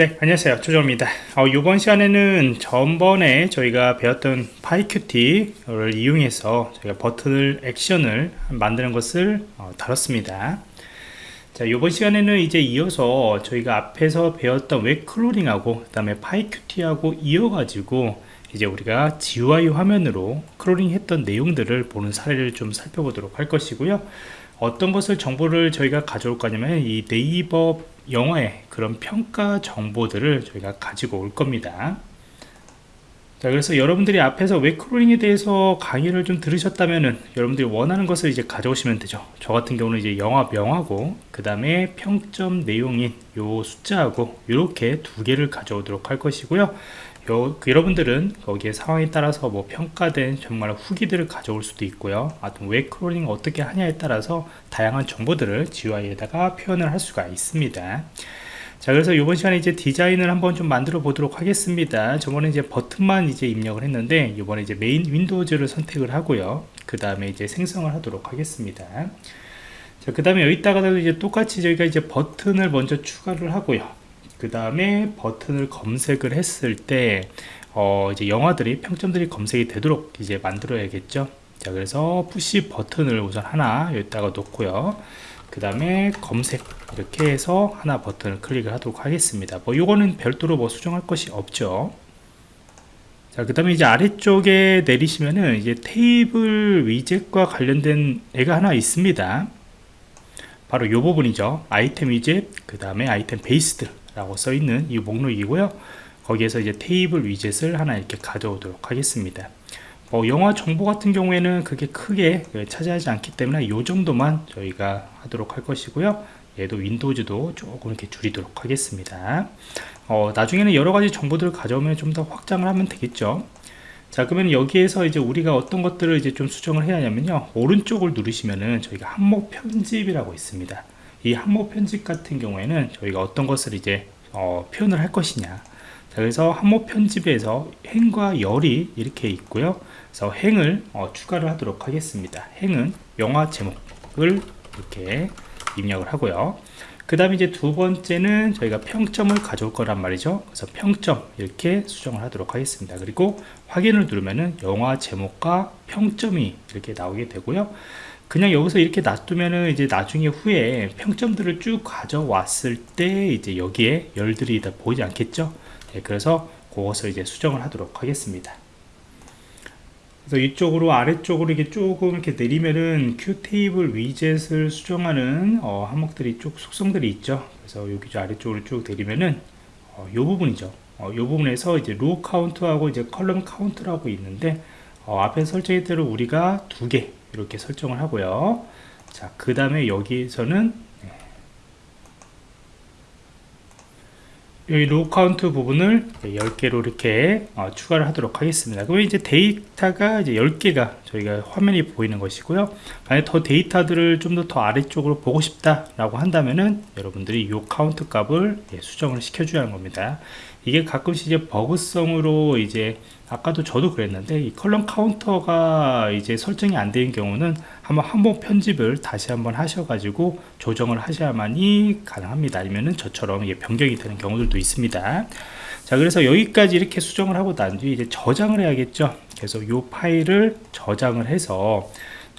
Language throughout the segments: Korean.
네 안녕하세요. 조정입니다. 어, 이번 시간에는 전번에 저희가 배웠던 PyQt를 이용해서 저희가 버튼을 액션을 만드는 것을 어, 다뤘습니다. 자 이번 시간에는 이제 이어서 저희가 앞에서 배웠던 web crawling하고 그 다음에 PyQt하고 이어가지고 이제 우리가 GUI 화면으로 crawling 했던 내용들을 보는 사례를 좀 살펴보도록 할 것이고요. 어떤 것을 정보를 저희가 가져올 거냐면 이 네이버 영화의 그런 평가 정보들을 저희가 가지고 올 겁니다. 자 그래서 여러분들이 앞에서 web crawling에 대해서 강의를 좀 들으셨다면은 여러분들이 원하는 것을 이제 가져오시면 되죠. 저 같은 경우는 이제 영화 명하고 그 다음에 평점 내용인 요 숫자하고 이렇게 두 개를 가져오도록 할 것이고요 요, 그 여러분들은 거기에 상황에 따라서 뭐 평가된 정말 후기들을 가져올 수도 있고요. 아무튼 web crawling 어떻게 하냐에 따라서 다양한 정보들을 GUI에다가 표현을 할 수가 있습니다. 자 그래서 이번 시간에 이제 디자인을 한번 좀 만들어 보도록 하겠습니다. 저번에 이제 버튼만 이제 입력을 했는데 이번에 이제 main windows를 선택을 하고요. 그 다음에 이제 생성을 하도록 하겠습니다. 자 그 다음에 여기다가 이제 똑같이 저희가 이제 버튼을 먼저 추가를 하고요 그 다음에 버튼을 검색을 했을 때 어, 이제 영화들이 평점들이 검색이 되도록 이제 만들어야겠죠? 자 그래서 push button을 우선 하나 여기다가 놓고요. 그 다음에 검색 이렇게 해서 하나 버튼을 클릭을 하도록 하겠습니다. 뭐 요거는 별도로 뭐 수정할 것이 없죠? 자, 그 다음에 이제 아래쪽에 내리시면은 이제 테이블 위젯과 관련된 애가 하나 있습니다. 바로 이 부분이죠. item widget, 그 다음에 item based라고 써 있는 이 목록이고요. 거기에서 이제 테이블 위젯을 하나 이렇게 가져오도록 하겠습니다. 뭐 영화 정보 같은 경우에는 그게 크게 차지하지 않기 때문에 이 정도만 저희가 하도록 할 것이고요. 얘도 윈도우즈도 조금 이렇게 줄이도록 하겠습니다. 어, 나중에는 여러가지 정보들을 가져오면 좀 더 확장을 하면 되겠죠. 자 그러면 여기에서 이제 우리가 어떤 것들을 이제 좀 수정을 해야 하냐면요. 오른쪽을 누르시면은 저희가 항목 편집이라고 있습니다 이 항목 편집 같은 경우에는 저희가 어떤 것을 이제 어, 표현을 할 것이냐. 자, 그래서 항목 편집에서 행과 열이 이렇게 있고요. 그래서 행을 어, 추가를 하도록 하겠습니다. 행은 영화 제목을 이렇게 입력을 하고요. 그 다음에 이제 두 번째는 저희가 평점을 가져올 거란 말이죠. 그래서 평점 이렇게 수정을 하도록 하겠습니다. 그리고 확인을 누르면은 영화 제목과 평점이 이렇게 나오게 되고요 그냥 여기서 이렇게 놔두면은 이제 나중에 후에 평점들을 쭉 가져왔을 때 이제 여기에 열들이 다 보이지 않겠죠? 네, 그래서 그것을 이제 수정을 하도록 하겠습니다. 그래서 이쪽으로 아래쪽으로 이렇게 조금 이렇게 내리면은 Q table widget을 수정하는 어, 항목들이 쭉 속성들이 있죠? 그래서 여기 아래쪽으로 쭉 내리면은 어, 요 부분이죠. 어, 요 부분에서 이제 row count하고 이제 column count라고 있는데 어, 앞에 설정했대로 우리가 두개 이렇게 설정을 하고요 자 그 다음에 여기에서는 여기 row count 부분을 10개로 이렇게 어, 추가를 하도록 하겠습니다. 그러면 이제 데이터가 이제 10개가 저희가 화면이 보이는 것이고요. 만약 더 데이터들을 좀 더 더 아래쪽으로 보고 싶다라고 한다면은 여러분들이 이 카운트 값을 예, 수정을 시켜줘야 하는 겁니다. 이게 가끔씩 이제 버그성으로 이제 아까도 저도 그랬는데 이 column counter가 이제 설정이 안 되는 경우는 한번 한번 편집을 다시 한번 하셔가지고 조정을 하셔야만이 가능합니다. 아니면은 저처럼 이게 변경이 되는 경우들도 있습니다. 자 그래서 여기까지 이렇게 수정을 하고 난 뒤에 이제 저장을 해야겠죠? 그래서 이 파일을 저장을 해서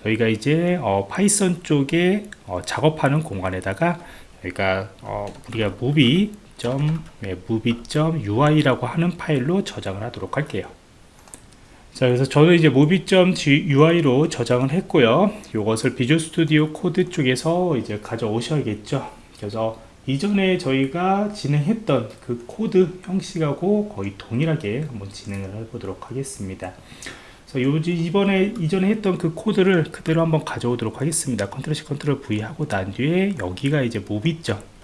저희가 이제 어, Python 쪽에 어, 작업하는 공간에다가 그러니까 어, 우리가 movie 네, movie.ui라고 하는 파일로 저장을 하도록 할게요. 자 그래서 저는 이제 movie.ui로 저장을 했고요. 이것을 Visual Studio Code 쪽에서 이제 가져오셔야겠죠. 그래서 이전에 저희가 진행했던 그 코드 형식하고 거의 동일하게 한번 진행을 해보도록 하겠습니다. 요지 이번에 이전에 했던 그 코드를 그대로 한번 가져오도록 하겠습니다. control C control V 하고 난 뒤에 여기가 이제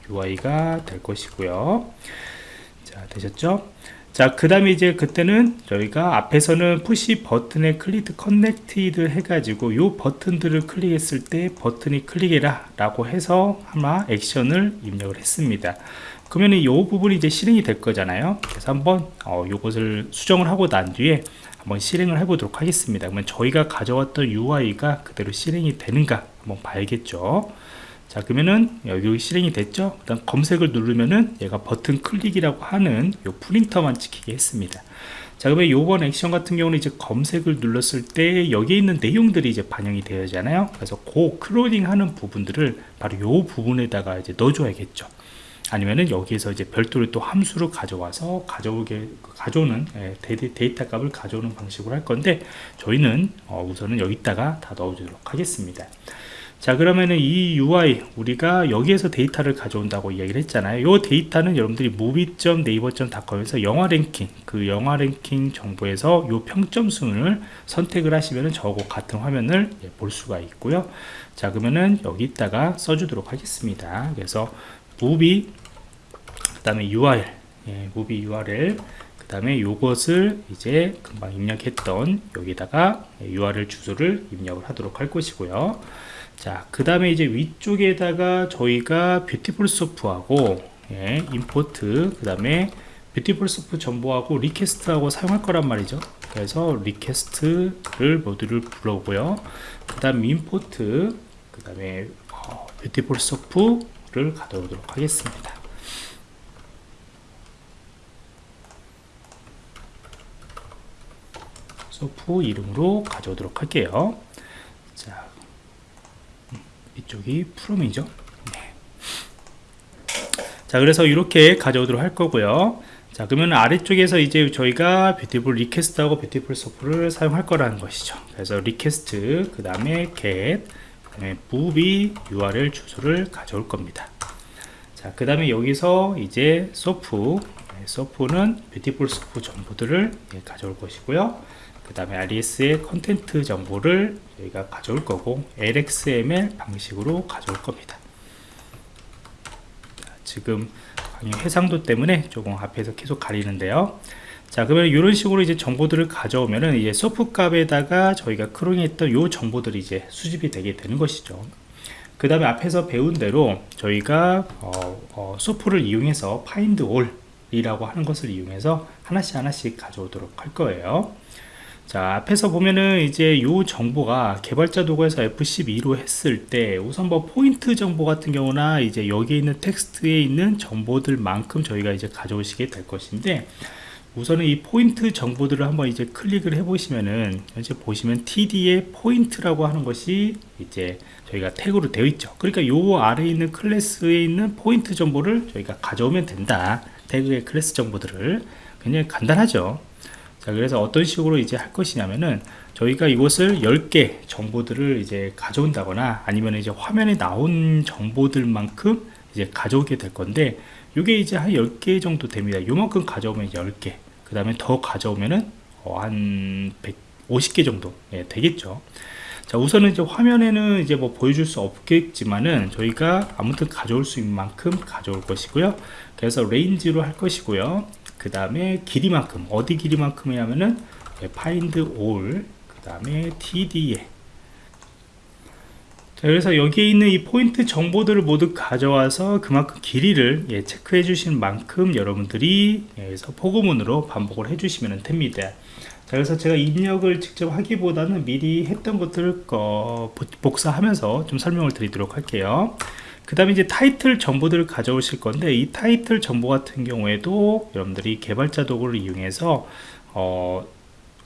movie.ui가 될 것이고요. 자 되셨죠? 자 그 다음에 이제 그때는 저희가 앞에서는 push button에 click connected 해가지고 요 버튼들을 클릭했을 때 버튼이 클릭해라 라고 해서 아마 액션을 입력을 했습니다. 그러면 이 부분이 이제 실행이 될 거잖아요. 그래서 한번 어, 요것을 수정을 하고 난 뒤에 한번 실행을 해 보도록 하겠습니다. 그러면 저희가 가져왔던 UI가 그대로 실행이 되는가 한번 봐야겠죠 자 그러면은 여기 실행이 됐죠? 그다음 검색을 누르면은 얘가 버튼 클릭이라고 하는 요 print만 찍히게 했습니다. 자 그러면 요번 액션 같은 경우는 이제 검색을 눌렀을 때 여기에 있는 내용들이 이제 반영이 되잖아요. 그래서 그 crawling 하는 부분들을 바로 요 부분에다가 이제 넣어줘야겠죠. 아니면은 여기에서 이제 별도로 또 함수를 가져와서 가져오게 가져오는 예, 데이터 값을 가져오는 방식으로 할 건데 저희는 어, 우선은 여기다가 다 넣어주도록 하겠습니다 자 그러면은 이 UI 우리가 여기에서 데이터를 가져온다고 이야기를 했잖아요. 이 데이터는 여러분들이 movie.naver.com에서 영화 랭킹 그 영화 랭킹 정보에서 이 평점 순을 선택을 하시면은 저거 같은 화면을 예, 볼 수가 있고요. 자 그러면은 여기다가 써주도록 하겠습니다. 그래서 movie 그 다음에 URL 예, movie URL 그 다음에 요것을 이제 금방 입력했던 여기다가 URL 주소를 입력을 하도록 할 것이고요 자, 그 다음에 이제 위쪽에다가 저희가 Beautiful Soup하고 예, import 그 다음에 Beautiful Soup 정보하고 request하고 사용할 거란 말이죠. 그래서 request를 모듈을 불러오고요. 그 다음 import 그 다음에 어, Beautiful Soup를 가져오도록 하겠습니다. 소프 이름으로 가져오도록 할게요. 자, 이쪽이 from이죠? 네. 자 그래서 이렇게 가져오도록 할 거고요. 자 그러면 아래쪽에서 이제 저희가 beautiful request하고 Beautiful Soup를 사용할 거라는 것이죠. 그래서 request 그 다음에 get 그 다음에 movie url 주소를 가져올 겁니다. 자 그 다음에 여기서 이제 소프 네, soup은 Beautiful Soup 정보들을 예, 가져올 것이고요 그 다음에 RES의 content 정보를 저희가 가져올 거고 LXML 방식으로 가져올 겁니다. 지금 해상도 때문에 조금 앞에서 계속 가리는데요. 자 그러면 이런 식으로 이제 정보들을 가져오면은 이제 소프 값에다가 저희가 crawling했던 요 정보들이 이제 수집이 되게 되는 것이죠. 그 다음에 앞에서 배운 대로 저희가 어, 어, soup를 이용해서 find all 이라고 하는 것을 이용해서 하나씩 하나씩 가져오도록 할 거예요 자 앞에서 보면은 이제 요 정보가 개발자 도구에서 F12로 했을 때 우선 뭐 포인트 정보 같은 경우나 이제 여기에 있는 텍스트에 있는 정보들만큼 저희가 이제 가져오시게 될 것인데 우선은 이 포인트 정보들을 한번 이제 클릭을 해 보시면은 현재 보시면 TD의 포인트라고 하는 것이 이제 저희가 태그로 되어 있죠. 그러니까 요 아래에 있는 클래스에 있는 포인트 정보를 저희가 가져오면 된다. 태그의 클래스 정보들을. 굉장히 간단하죠 자 그래서 어떤 식으로 이제 할 것이냐면은 저희가 이것을 10개 정보들을 이제 가져온다거나 아니면 이제 화면에 나온 정보들만큼 이제 가져오게 될 건데 이게 이제 한 10개 정도 됩니다. 요만큼 가져오면 10개. 그 다음에 더 가져오면은 어, 한 150개 정도. 예, 되겠죠. 자 우선은 이제 화면에는 이제 뭐 보여줄 수 없겠지만은 저희가 아무튼 가져올 수 있는 만큼 가져올 것이고요. 그래서 range로 할 것이고요 그 다음에 길이만큼 어디 길이만큼이냐면은 find all 그 다음에 td에 자, 그래서 여기에 있는 이 포인트 정보들을 모두 가져와서 그만큼 길이를 예, 체크해 주신 만큼 여러분들이 여기서 포고문으로 반복을 해 주시면 됩니다. 자, 그래서 제가 입력을 직접 하기보다는 미리 했던 것들을 어, 복사하면서 좀 설명을 드리도록 할게요 그 다음에 이제 타이틀 정보들을 가져오실 건데 이 타이틀 정보 같은 경우에도 여러분들이 개발자 도구를 이용해서 어,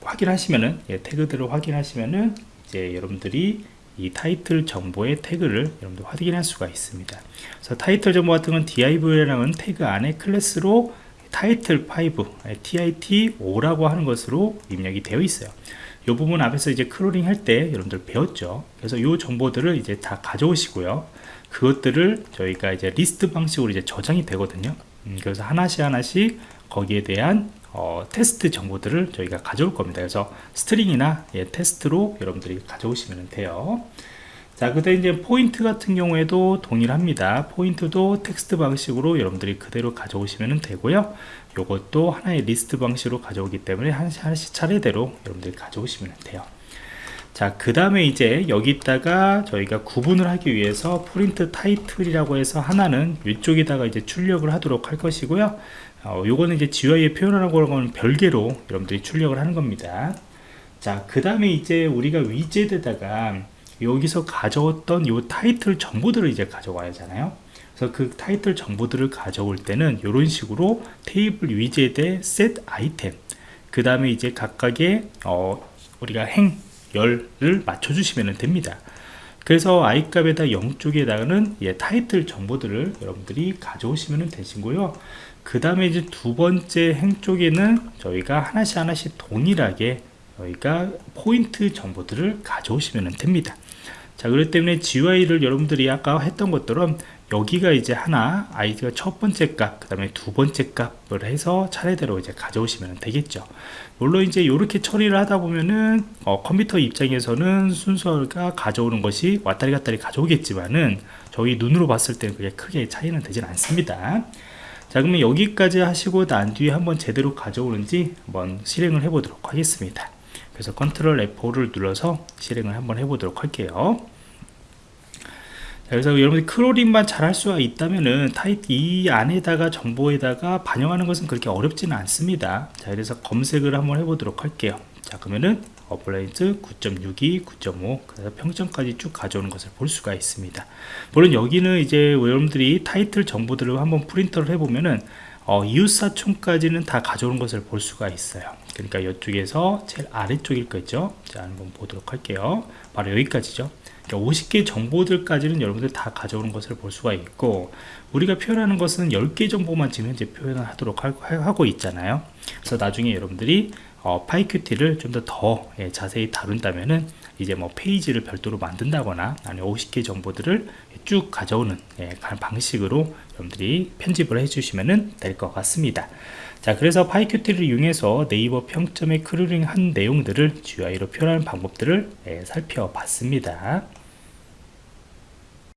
확인하시면은 예, 태그들을 확인하시면은 이제 여러분들이 이 타이틀 정보의 태그를 여러분들 확인할 수가 있습니다. 그래서 타이틀 정보 같은 건 div라는 태그 안에 클래스로 타이틀 5, TIT5라고 하는 것으로 입력이 되어 있어요. 이 부분 앞에서 이제 crawling 할 때 여러분들 배웠죠. 그래서 이 정보들을 이제 다 가져오시고요. 그것들을 저희가 이제 리스트 방식으로 이제 저장이 되거든요. 음, 그래서 하나씩 하나씩 거기에 대한 어, 텍스트 정보들을 저희가 가져올 겁니다. 그래서 string이나 예, 텍스트로 여러분들이 가져오시면 돼요. 자 그때 이제 포인트 같은 경우에도 동일합니다. 포인트도 텍스트 방식으로 여러분들이 그대로 가져오시면 되고요. 요것도 하나의 리스트 방식으로 가져오기 때문에 하나씩 하나씩 차례대로 여러분들이 가져오시면 돼요 자, 그 다음에 이제 여기다가 저희가 구분을 하기 위해서 프린트 타이틀이라고 해서 하나는 위쪽에다가 이제 출력을 하도록 할 것이고요. 어, 요거는 이제 GUI에 표현하라고 하는 별개로 여러분들이 출력을 하는 겁니다. 자, 그 다음에 이제 우리가 위젯에다가 여기서 가져왔던 요 타이틀 정보들을 이제 가져와야 하잖아요 그래서 그 타이틀 정보들을 가져올 때는 이런 식으로 테이블 위젯의 set 아이템 그 다음에 이제 각각의 어, 우리가 행 열을 맞춰 주시면 됩니다. 그래서 i 값에다 0쪽에다가는 예, 타이틀 정보들을 여러분들이 가져오시면 되시고요. 그 다음에 이제 두 번째 행 쪽에는 저희가 하나씩 하나씩 동일하게 저희가 포인트 정보들을 가져오시면 됩니다. 자 그렇기 때문에 GUI를 여러분들이 아까 했던 것처럼 여기가 이제 하나 아이디가 첫 번째 값, 그 다음에 두 번째 값을 해서 차례대로 이제 가져오시면 되겠죠. 물론 이제 이렇게 처리를 하다 보면은 어, 컴퓨터 입장에서는 순서가 가져오는 것이 왔다리 갔다리 가져오겠지만은 저희 눈으로 봤을 때는 그게 크게 차이는 되진 않습니다. 자 그러면 여기까지 하시고 난 뒤에 한번 제대로 가져오는지 한번 실행을 해 보도록 하겠습니다. 그래서 컨트롤 F4를 눌러서 실행을 한번 해 보도록 할게요. 그래서 여러분들 crawling만 잘할 수가 있다면은 타입 이 안에다가 정보에다가 반영하는 것은 그렇게 어렵지는 않습니다. 자 그래서 검색을 한번 해보도록 할게요. 자 그러면은 어플라이즈 9.62 9.5 그래서 평점까지 쭉 가져오는 것을 볼 수가 있습니다. 물론 여기는 이제 여러분들이 타이틀 정보들을 한번 print를 해보면은 어, 이웃사촌까지는 다 가져오는 것을 볼 수가 있어요. 그러니까 이쪽에서 제일 아래쪽일 거죠? 자 한번 보도록 할게요. 바로 여기까지죠 50개 정보들까지는 여러분들 다 가져오는 것을 볼 수가 있고 우리가 표현하는 것은 10개 정보만 지금 현재 표현을 하도록 하고 있잖아요. 그래서 나중에 여러분들이 어, PyQt를 좀 더더 더, 예, 자세히 다룬다면은 이제 뭐 페이지를 별도로 만든다거나 아니면 50개 정보들을 쭉 가져오는 예, 방식으로 여러분들이 편집을 해주시면 될 것 같습니다. 자 그래서 PyQt를 이용해서 네이버 평점에 crawling 한 내용들을 GUI로 표현하는 방법들을 예, 살펴봤습니다